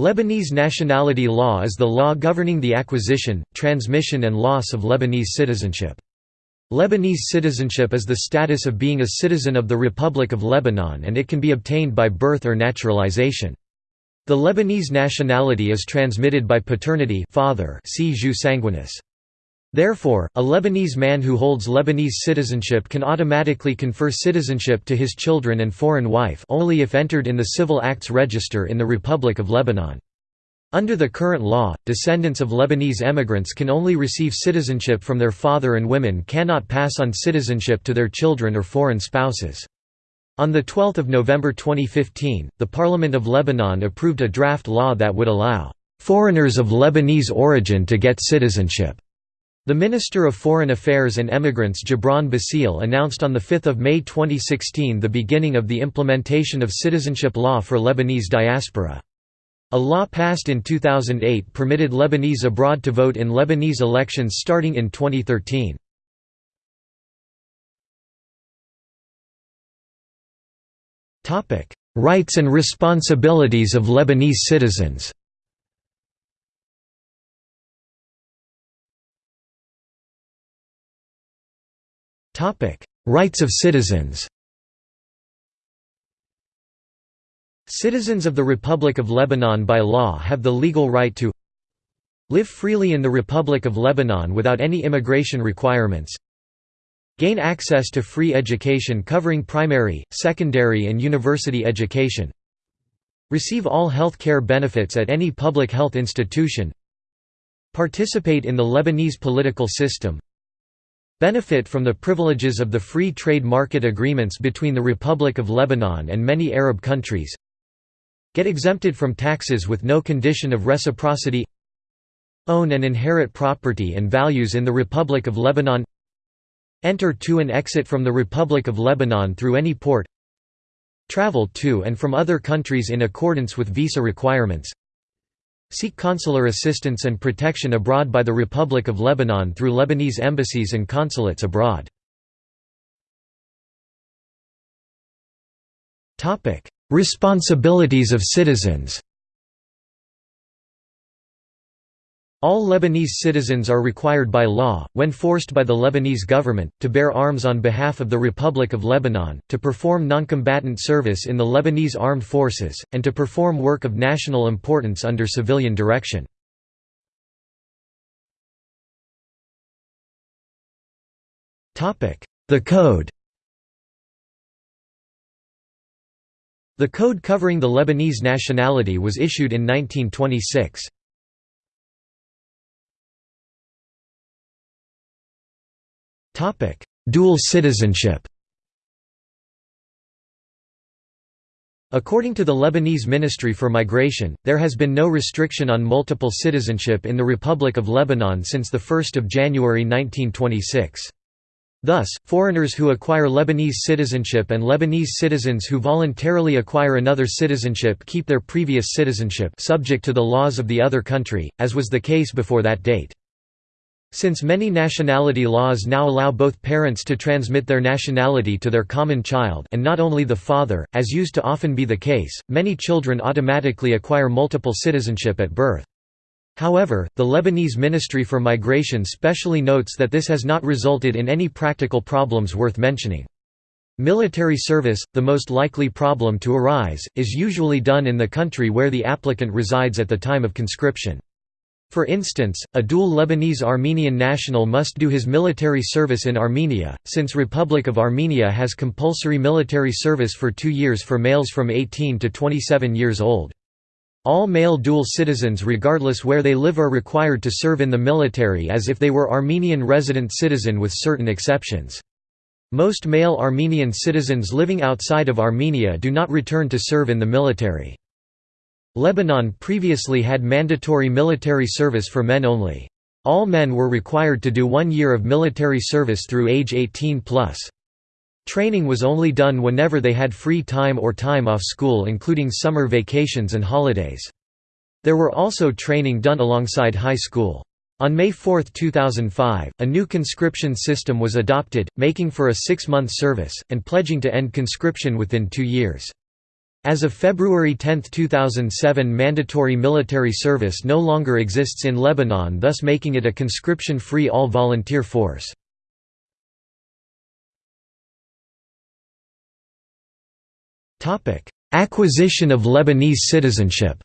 Lebanese nationality law is the law governing the acquisition, transmission and loss of Lebanese citizenship. Lebanese citizenship is the status of being a citizen of the Republic of Lebanon and it can be obtained by birth or naturalization. The Lebanese nationality is transmitted by paternity father see jus sanguinis. Therefore, a Lebanese man who holds Lebanese citizenship can automatically confer citizenship to his children and foreign wife only if entered in the Civil Acts Register in the Republic of Lebanon. Under the current law, descendants of Lebanese emigrants can only receive citizenship from their father and women cannot pass on citizenship to their children or foreign spouses. On 12 November 2015, the Parliament of Lebanon approved a draft law that would allow "...foreigners of Lebanese origin to get citizenship." The Minister of Foreign Affairs and Emigrants Gebran Bassil announced on 5 May 2016 the beginning of the implementation of citizenship law for Lebanese diaspora. A law passed in 2008 permitted Lebanese abroad to vote in Lebanese elections starting in 2013. Rights and responsibilities of Lebanese citizens Rights of citizens. Citizens of the Republic of Lebanon by law have the legal right to live freely in the Republic of Lebanon without any immigration requirements gain access to free education covering primary, secondary and university education receive all health care benefits at any public health institution participate in the Lebanese political system benefit from the privileges of the free trade market agreements between the Republic of Lebanon and many Arab countries. Get exempted from taxes with no condition of reciprocity. Own and inherit property and values in the Republic of Lebanon. Enter to and exit from the Republic of Lebanon through any port. Travel to and from other countries in accordance with visa requirements Seek consular assistance and protection abroad by the Republic of Lebanon through Lebanese embassies and consulates abroad. Responsibilities of citizens All Lebanese citizens are required by law, when forced by the Lebanese government, to bear arms on behalf of the Republic of Lebanon, to perform noncombatant service in the Lebanese armed forces, and to perform work of national importance under civilian direction. The Code The code covering the Lebanese nationality was issued in 1926. Dual citizenship According to the Lebanese Ministry for Migration, there has been no restriction on multiple citizenship in the Republic of Lebanon since 1 January 1926. Thus, foreigners who acquire Lebanese citizenship and Lebanese citizens who voluntarily acquire another citizenship keep their previous citizenship subject to the laws of the other country, as was the case before that date. Since many nationality laws now allow both parents to transmit their nationality to their common child and not only the father, as used to often be the case, many children automatically acquire multiple citizenship at birth. However, the Lebanese Ministry for Migration specially notes that this has not resulted in any practical problems worth mentioning. Military service, the most likely problem to arise, is usually done in the country where the applicant resides at the time of conscription. For instance, a dual Lebanese-Armenian national must do his military service in Armenia, since Republic of Armenia has compulsory military service for two years for males from 18 to 27 years old. All male dual citizens regardless where they live are required to serve in the military as if they were Armenian resident citizen with certain exceptions. Most male Armenian citizens living outside of Armenia do not return to serve in the military. Lebanon previously had mandatory military service for men only. All men were required to do one year of military service through age 18 plus. Training was only done whenever they had free time or time off school including summer vacations and holidays. There were also training done alongside high school. On May 4, 2005, a new conscription system was adopted, making for a six-month service, and pledging to end conscription within two years. As of February 10, 2007 mandatory military service no longer exists in Lebanon thus making it a conscription-free all-volunteer force. Acquisition of Lebanese citizenship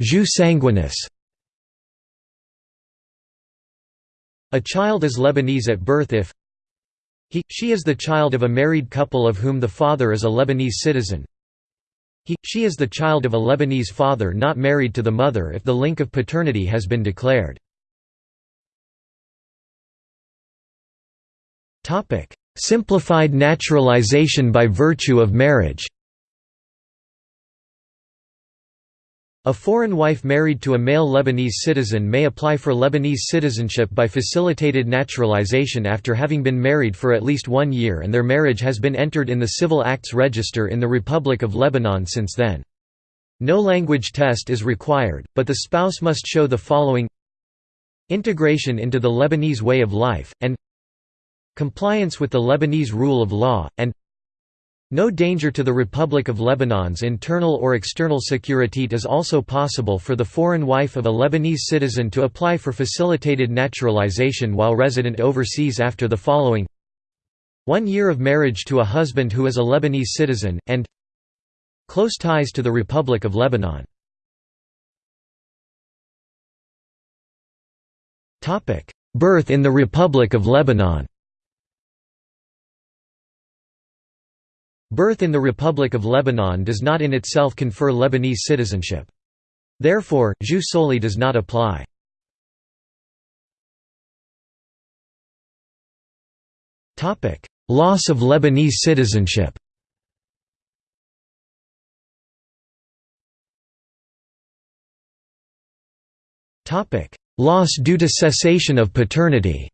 Jus sanguinis A child is Lebanese at birth if he, she is the child of a married couple of whom the father is a Lebanese citizen. He, she is the child of a Lebanese father not married to the mother if the link of paternity has been declared. Simplified naturalization by virtue of marriage A foreign wife married to a male Lebanese citizen may apply for Lebanese citizenship by facilitated naturalization after having been married for at least one year and their marriage has been entered in the Civil Acts Register in the Republic of Lebanon since then. No language test is required, but the spouse must show the following Integration into the Lebanese way of life, and Compliance with the Lebanese rule of law, and no danger to the Republic of Lebanon's internal or external security is also possible for the foreign wife of a Lebanese citizen to apply for facilitated naturalization while resident overseas after the following. One year of marriage to a husband who is a Lebanese citizen, and close ties to the Republic of Lebanon. Birth in the Republic of Lebanon Birth in the Republic of Lebanon does not in itself confer Lebanese citizenship. Therefore, jus soli does not apply. Loss of Lebanese citizenship Loss due to cessation of paternity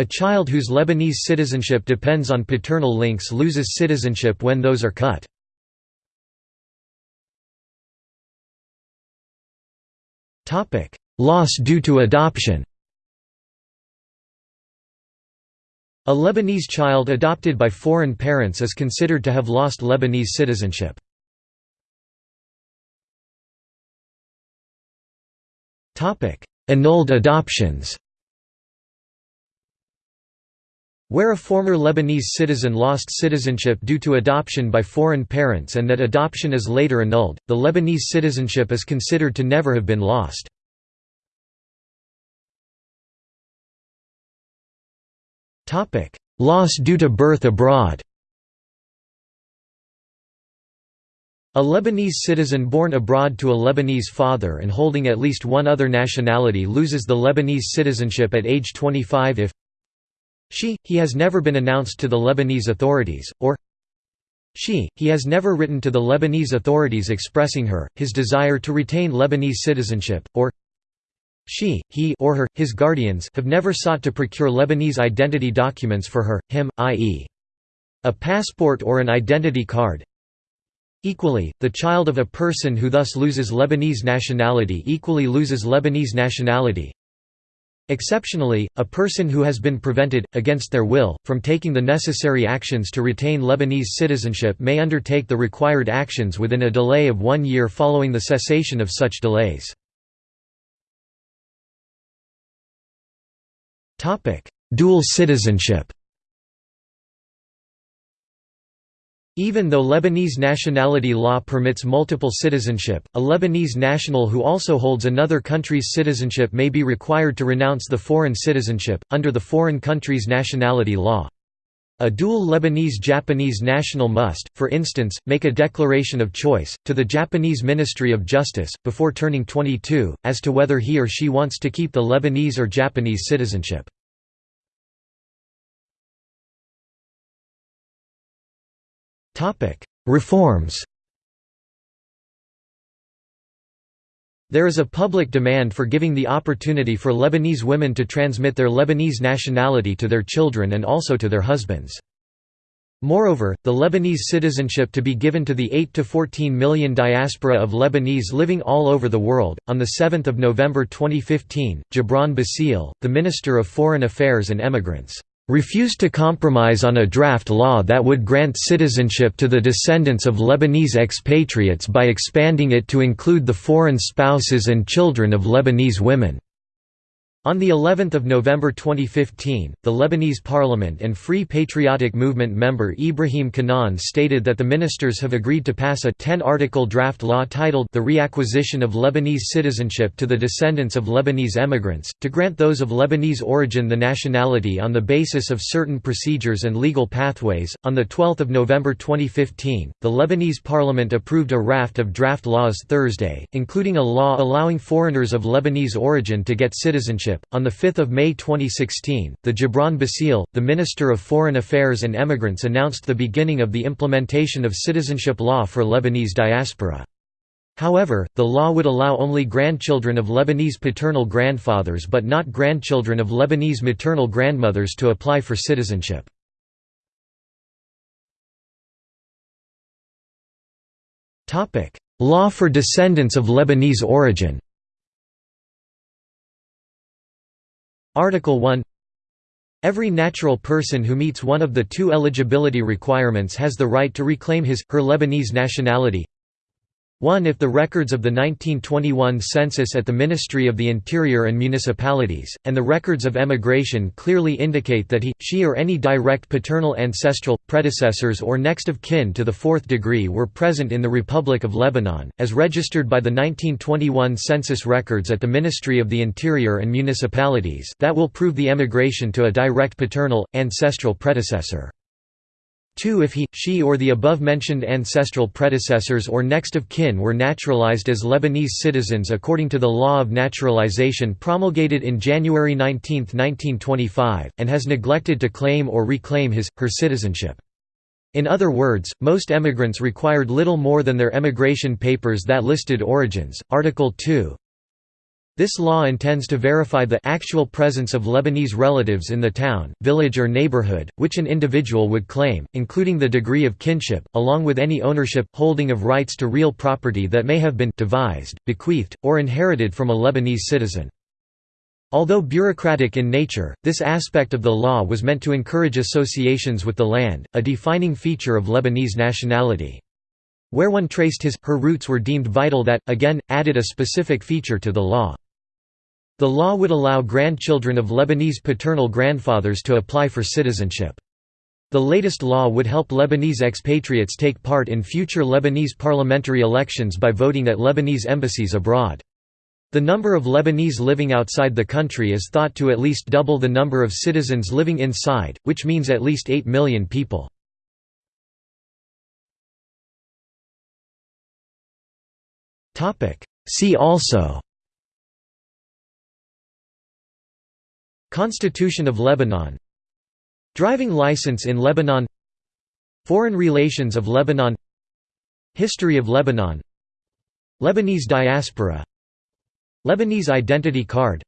A child whose Lebanese citizenship depends on paternal links loses citizenship when those are cut. Loss due to adoption A Lebanese child adopted by foreign parents is considered to have lost Lebanese citizenship. Annulled adoptions where a former Lebanese citizen lost citizenship due to adoption by foreign parents and that adoption is later annulled, the Lebanese citizenship is considered to never have been lost. Loss due to birth abroad A Lebanese citizen born abroad to a Lebanese father and holding at least one other nationality loses the Lebanese citizenship at age 25 if she, he has never been announced to the Lebanese authorities, or she, he has never written to the Lebanese authorities expressing her, his desire to retain Lebanese citizenship, or she, he or her, his guardians have never sought to procure Lebanese identity documents for her, him, i.e. a passport or an identity card. Equally, the child of a person who thus loses Lebanese nationality equally loses Lebanese nationality, Exceptionally, a person who has been prevented, against their will, from taking the necessary actions to retain Lebanese citizenship may undertake the required actions within a delay of one year following the cessation of such delays. Dual citizenship Even though Lebanese nationality law permits multiple citizenship, a Lebanese national who also holds another country's citizenship may be required to renounce the foreign citizenship, under the foreign country's nationality law. A dual Lebanese-Japanese national must, for instance, make a declaration of choice, to the Japanese Ministry of Justice, before turning 22, as to whether he or she wants to keep the Lebanese or Japanese citizenship. Reforms There is a public demand for giving the opportunity for Lebanese women to transmit their Lebanese nationality to their children and also to their husbands. Moreover, the Lebanese citizenship to be given to the 8 to 14 million diaspora of Lebanese living all over the world. On 7 November 2015, Gebran Bassil, the Minister of Foreign Affairs and Emigrants, refused to compromise on a draft law that would grant citizenship to the descendants of Lebanese expatriates by expanding it to include the foreign spouses and children of Lebanese women. On the 11th of November 2015, the Lebanese Parliament and Free Patriotic Movement member Ibrahim Kanan stated that the ministers have agreed to pass a 10-article draft law titled The Reacquisition of Lebanese Citizenship to the Descendants of Lebanese Emigrants, to grant those of Lebanese origin the nationality on the basis of certain procedures and legal pathways. On the 12th of November 2015, the Lebanese Parliament approved a raft of draft laws Thursday, including a law allowing foreigners of Lebanese origin to get citizenship on 5 May 2016, the Gebran Bassil, the Minister of Foreign Affairs and Emigrants announced the beginning of the implementation of citizenship law for Lebanese diaspora. However, the law would allow only grandchildren of Lebanese paternal grandfathers but not grandchildren of Lebanese maternal grandmothers to apply for citizenship. Law for descendants of Lebanese origin Article 1 Every natural person who meets one of the two eligibility requirements has the right to reclaim his, her Lebanese nationality 1 If the records of the 1921 census at the Ministry of the Interior and Municipalities, and the records of emigration clearly indicate that he, she or any direct paternal ancestral, predecessors or next of kin to the fourth degree were present in the Republic of Lebanon, as registered by the 1921 census records at the Ministry of the Interior and Municipalities that will prove the emigration to a direct paternal, ancestral predecessor. 2 If he, she or the above-mentioned ancestral predecessors or next of kin were naturalized as Lebanese citizens according to the law of naturalization promulgated in January 19, 1925, and has neglected to claim or reclaim his, her citizenship. In other words, most emigrants required little more than their emigration papers that listed origins. Article 2 this law intends to verify the actual presence of Lebanese relatives in the town, village or neighborhood, which an individual would claim, including the degree of kinship, along with any ownership, holding of rights to real property that may have been devised, bequeathed, or inherited from a Lebanese citizen. Although bureaucratic in nature, this aspect of the law was meant to encourage associations with the land, a defining feature of Lebanese nationality. Where one traced his, her roots were deemed vital that, again, added a specific feature to the law. The law would allow grandchildren of Lebanese paternal grandfathers to apply for citizenship. The latest law would help Lebanese expatriates take part in future Lebanese parliamentary elections by voting at Lebanese embassies abroad. The number of Lebanese living outside the country is thought to at least double the number of citizens living inside, which means at least 8 million people. See also. Constitution of Lebanon. Driving license in Lebanon. Foreign relations of Lebanon. History of Lebanon. Lebanese diaspora. Lebanese identity card.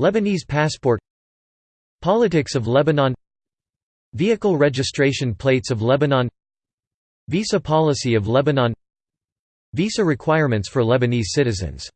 Lebanese passport. Politics of Lebanon. Vehicle registration plates of Lebanon. Visa policy of Lebanon Visa requirements for Lebanese citizens